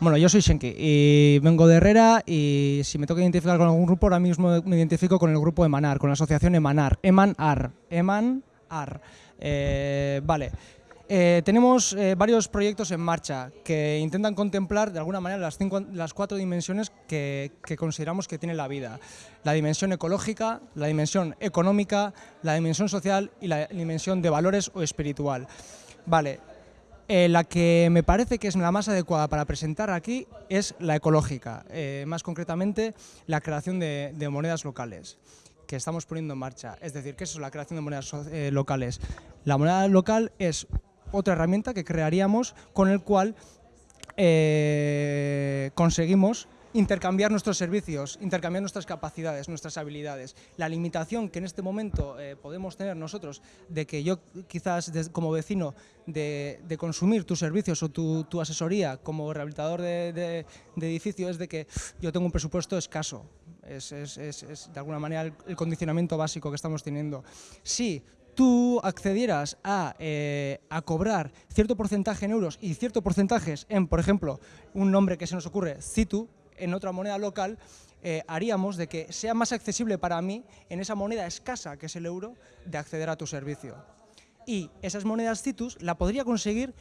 Bueno, yo soy Shenki y vengo de Herrera y si me toca identificar con algún grupo, ahora mismo me identifico con el grupo Emanar, con la asociación Emanar, Eman-Ar, Eman-Ar. Eh, vale. Eh, tenemos eh, varios proyectos en marcha que intentan contemplar de alguna manera las, cinco, cuatro dimensiones que, que, consideramos que tiene la vida. La dimensión ecológica, la dimensión económica, la dimensión social y la dimensión de valores o espiritual. Vale, eh, la que me parece que es la más adecuada para presentar aquí es la ecológica, eh, más concretamente la creación de, monedas locales que estamos poniendo en marcha. Es decir, ¿qué es eso, la creación de monedas eh, locales? La moneda local es otra herramienta que crearíamos con el cual conseguimos intercambiar nuestros servicios, intercambiar nuestras capacidades, nuestras habilidades. La limitación que en este momento eh, podemos tener nosotros de que yo quizás como vecino de, consumir tus servicios o tu, asesoría como rehabilitador de, de, edificio es de que yo tengo un presupuesto escaso. Es, de alguna manera el, condicionamiento básico que estamos teniendo. Si tú accedieras a, eh, a, cobrar cierto porcentaje en euros y cierto porcentajes en, por ejemplo, un nombre que se nos ocurre, CITU, en otra moneda local, eh, haríamos de que sea más accesible para mí, en esa moneda escasa que es el euro, de acceder a tu servicio. Y esas monedas CITUS la podría conseguir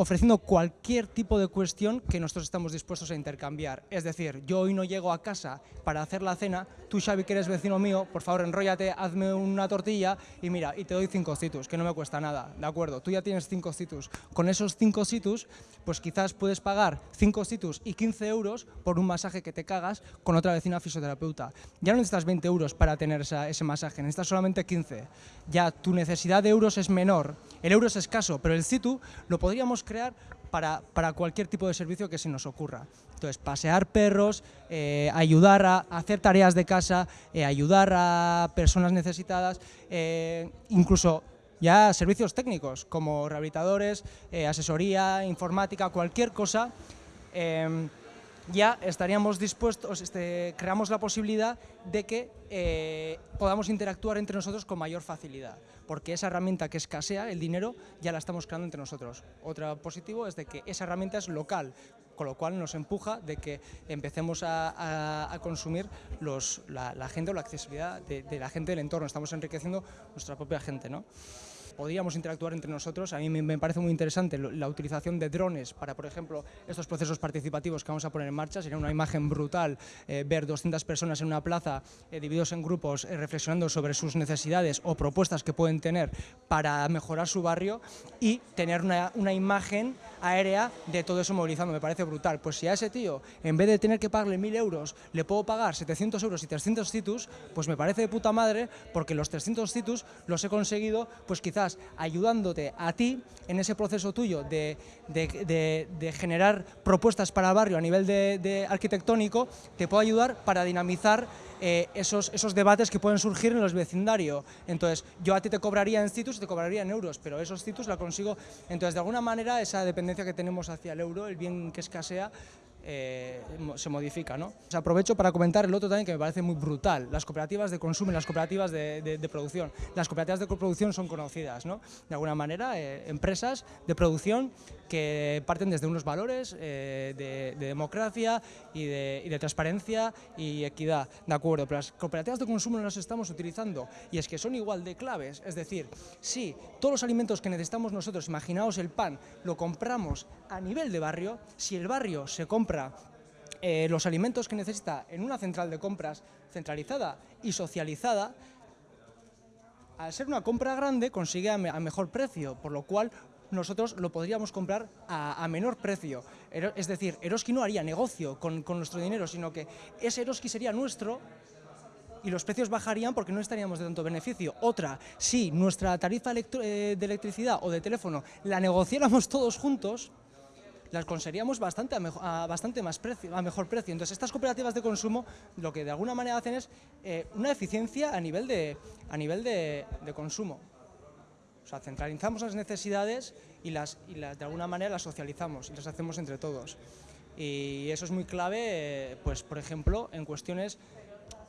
ofreciendo cualquier tipo de cuestión que nosotros estamos dispuestos a intercambiar. Es decir, yo hoy no llego a casa para hacer la cena, tú Xavi que eres vecino mío, por favor enróllate, hazme una tortilla y mira, y te doy cinco citus, que no me cuesta nada, ¿de acuerdo? Tú ya tienes cinco citus. Con esos cinco citus, pues quizás puedes pagar cinco citus y 15 euros por un masaje que te cagas con otra vecina fisioterapeuta. Ya no necesitas 20 euros para tener esa, ese masaje, necesitas solamente 15. Ya tu necesidad de euros es menor, el euro es escaso, pero el citu lo podríamos crear para, para, cualquier tipo de servicio que se nos ocurra. Entonces, pasear perros, eh, ayudar a hacer tareas de casa, eh, ayudar a personas necesitadas, eh, incluso ya servicios técnicos como rehabilitadores, eh, asesoría, informática, cualquier cosa, ya estaríamos dispuestos, este, creamos la posibilidad de que eh, podamos interactuar entre nosotros con mayor facilidad, porque esa herramienta que escasea, el dinero, ya la estamos creando entre nosotros. Otro positivo es de que esa herramienta es local, con lo cual nos empuja de que empecemos a, consumir la, gente o la accesibilidad de, de, la gente del entorno, estamos enriqueciendo nuestra propia gente. ¿no? Podríamos interactuar entre nosotros. A mí me, parece muy interesante la utilización de drones para, por ejemplo, estos procesos participativos que vamos a poner en marcha. Sería una imagen brutal eh, ver 200 personas en una plaza eh, divididos en grupos eh, reflexionando sobre sus necesidades o propuestas que pueden tener para mejorar su barrio y tener una, una imagen aérea de todo eso movilizando. Me parece brutal. Pues si a ese tío, en vez de tener que pagarle 1.000 euros, le puedo pagar 700 euros y 300 citus, pues me parece de puta madre porque los 300 citus los he conseguido pues quizás ayudándote a ti en ese proceso tuyo de, de, generar propuestas para barrio a nivel de, arquitectónico, te puedo ayudar para dinamizar eh, esos, esos debates que pueden surgir en los vecindarios. Entonces, yo a ti te cobraría en citus y te cobraría en euros, pero esos citus la consigo. Entonces, de alguna manera, esa dependencia que tenemos hacia el euro, el bien que escasea, eh, se modifica. ¿no? Sea, aprovecho para comentar el otro también que me parece muy brutal, las cooperativas de consumo y las cooperativas de, producción. Las cooperativas de coproducción son conocidas, ¿no? de alguna manera, eh, empresas de producción que parten desde unos valores eh, de, de, democracia y de, y de, transparencia y equidad, ¿de acuerdo? Pero las cooperativas de consumo no las estamos utilizando y es que son igual de claves, es decir, si todos los alimentos que necesitamos nosotros, imaginaos el pan, lo compramos a nivel de barrio, si el barrio se compra eh, los alimentos que necesita en una central de compras centralizada y socializada, al ser una compra grande consigue a, me a mejor precio, por lo cual nosotros lo podríamos comprar a, menor precio. Es decir, Eroski no haría negocio con, nuestro dinero, sino que ese Eroski sería nuestro y los precios bajarían porque no estaríamos de tanto beneficio. Otra, si nuestra tarifa eh, de electricidad o de teléfono la negociáramos todos juntos, las conseguiríamos bastante a, mejor, a, bastante más precio, a mejor precio. Entonces, estas cooperativas de consumo lo que de alguna manera hacen es eh, una eficiencia a nivel, de, a nivel de, de consumo. O sea, centralizamos las necesidades y, las, y las, de alguna manera las socializamos y las hacemos entre todos. Y eso es muy clave, eh, pues, por ejemplo, en cuestiones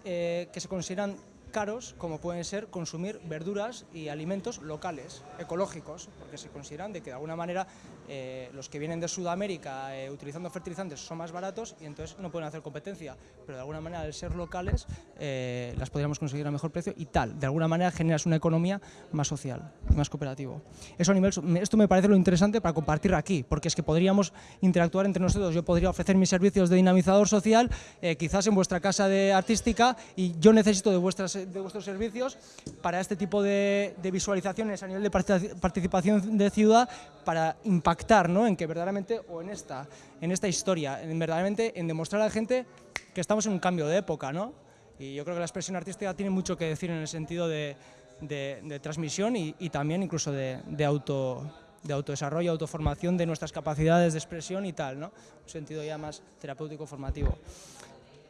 eh, que se consideran caros como pueden ser consumir verduras y alimentos locales, ecológicos, porque se consideran de que de alguna manera eh, los que vienen de Sudamérica eh, utilizando fertilizantes son más baratos y entonces no pueden hacer competencia, pero de alguna manera al ser locales eh, las podríamos conseguir a mejor precio y tal, de alguna manera generas una economía más social, más cooperativo. Eso a nivel, esto me parece lo interesante para compartir aquí, porque es que podríamos interactuar entre nosotros, yo podría ofrecer mis servicios de dinamizador social, quizás en vuestra casa de artística y yo necesito de, vuestras, de vuestros servicios para este tipo de, de visualizaciones a nivel de participación de ciudad para impactar ¿no? en que verdaderamente, o en esta, en esta historia, en verdaderamente en demostrar a la gente que estamos en un cambio de época, ¿no? Y yo creo que la expresión artística tiene mucho que decir en el sentido de, de, transmisión y, y, también incluso de, de, auto, de autodesarrollo, autoformación de nuestras capacidades de expresión y tal, ¿no? Un sentido ya más terapéutico formativo.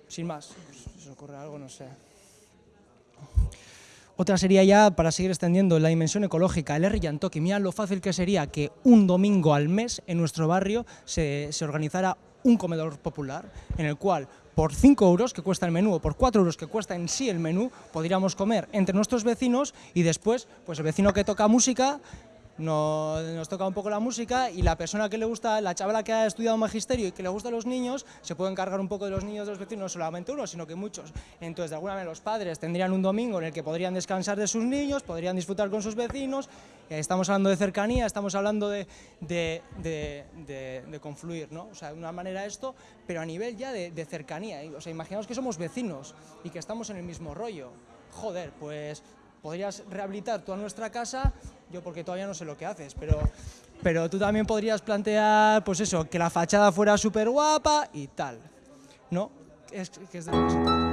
Sin más, si os ocurre algo, no sé. Otra sería ya, para seguir extendiendo la dimensión ecológica, el R. Yantoki. Mira lo fácil que sería que un domingo al mes en nuestro barrio se, se organizara un comedor popular en el cual por 5 euros que cuesta el menú o por 4 euros que cuesta en sí el menú, podríamos comer entre nuestros vecinos y después, pues el vecino que toca música nos, nos, toca un poco la música y la persona que le gusta, la chavala que ha estudiado magisterio y que le gusta a los niños, se puede encargar un poco de los niños de los vecinos, no solamente uno, sino que muchos. Entonces, de alguna manera, los padres tendrían un domingo en el que podrían descansar de sus niños, podrían disfrutar con sus vecinos, estamos hablando de cercanía, estamos hablando de, de, de, de, confluir, ¿no? O sea, de una manera esto, pero a nivel ya de, cercanía. O sea, imaginaos que somos vecinos y que estamos en el mismo rollo. Joder, pues podrías rehabilitar toda nuestra casa, yo porque todavía no sé lo que haces, pero, pero tú también podrías plantear, pues eso, que la fachada fuera súper guapa y tal, ¿no? Es, que es de